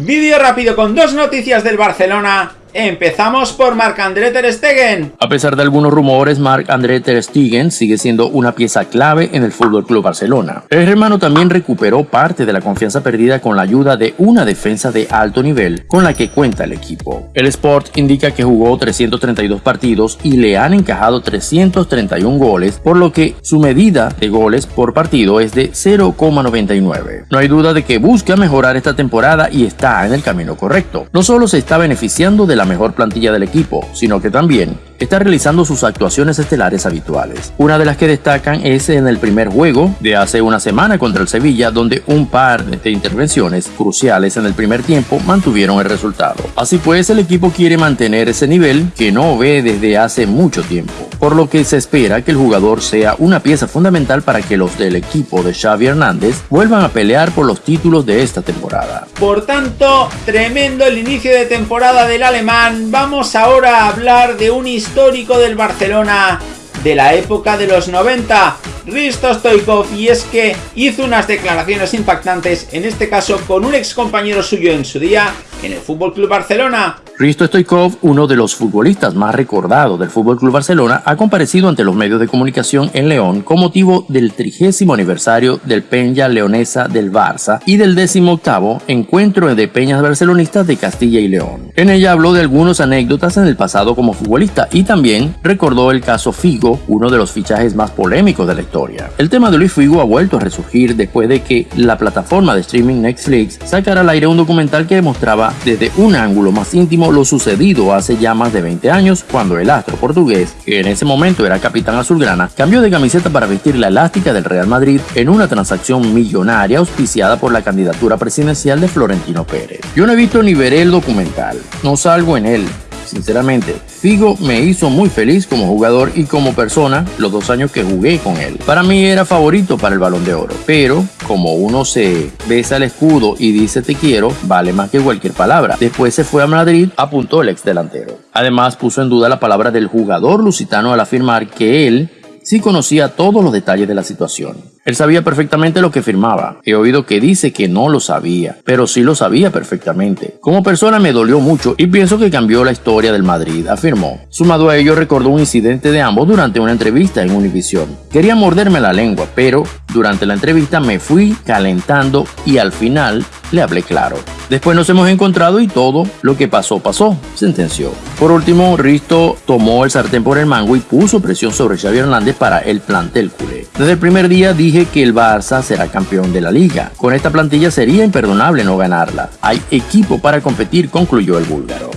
Vídeo rápido con dos noticias del Barcelona Empezamos por Marc-André Ter Stegen. A pesar de algunos rumores, Marc-André Ter Stegen sigue siendo una pieza clave en el Fútbol Club Barcelona. El hermano también recuperó parte de la confianza perdida con la ayuda de una defensa de alto nivel con la que cuenta el equipo. El Sport indica que jugó 332 partidos y le han encajado 331 goles, por lo que su medida de goles por partido es de 0,99. No hay duda de que busca mejorar esta temporada y está en el camino correcto. No solo se está beneficiando de la mejor plantilla del equipo, sino que también está realizando sus actuaciones estelares habituales. Una de las que destacan es en el primer juego de hace una semana contra el Sevilla, donde un par de intervenciones cruciales en el primer tiempo mantuvieron el resultado. Así pues, el equipo quiere mantener ese nivel que no ve desde hace mucho tiempo, por lo que se espera que el jugador sea una pieza fundamental para que los del equipo de Xavi Hernández vuelvan a pelear por los títulos de esta temporada. Por tanto, tremendo el inicio de temporada del alemán. Vamos ahora a hablar de un histórico del Barcelona de la época de los 90, Risto Stoikov, y es que hizo unas declaraciones impactantes, en este caso con un ex compañero suyo en su día en el Fútbol Club Barcelona, Risto Stoikov, uno de los futbolistas más recordados del Fútbol Club Barcelona, ha comparecido ante los medios de comunicación en León con motivo del trigésimo aniversario del Peña Leonesa del Barça y del décimo octavo encuentro de peñas barcelonistas de Castilla y León. En ella habló de algunas anécdotas en el pasado como futbolista y también recordó el caso Figo, uno de los fichajes más polémicos de la historia. El tema de Luis Figo ha vuelto a resurgir después de que la plataforma de streaming Netflix sacara al aire un documental que demostraba desde un ángulo más íntimo lo sucedido hace ya más de 20 años cuando el astro portugués, que en ese momento era capitán azulgrana, cambió de camiseta para vestir la elástica del Real Madrid en una transacción millonaria auspiciada por la candidatura presidencial de Florentino Pérez. Yo no he visto ni veré el documental, no salgo en él, Sinceramente, Figo me hizo muy feliz como jugador y como persona los dos años que jugué con él. Para mí era favorito para el balón de oro, pero como uno se besa el escudo y dice te quiero, vale más que cualquier palabra. Después se fue a Madrid, apuntó el ex delantero. Además puso en duda la palabra del jugador lusitano al afirmar que él sí conocía todos los detalles de la situación. Él sabía perfectamente lo que firmaba. He oído que dice que no lo sabía, pero sí lo sabía perfectamente. Como persona me dolió mucho y pienso que cambió la historia del Madrid, afirmó. Sumado a ello, recordó un incidente de ambos durante una entrevista en Univision. Quería morderme la lengua, pero durante la entrevista me fui calentando y al final le hablé claro. Después nos hemos encontrado y todo lo que pasó, pasó, sentenció. Por último, Risto tomó el sartén por el mango y puso presión sobre Xavi Hernández para el plantel culé. Desde el primer día dije que el Barça será campeón de la liga. Con esta plantilla sería imperdonable no ganarla. Hay equipo para competir, concluyó el búlgaro.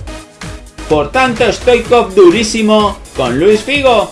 Por tanto, Stoikov durísimo con Luis Figo.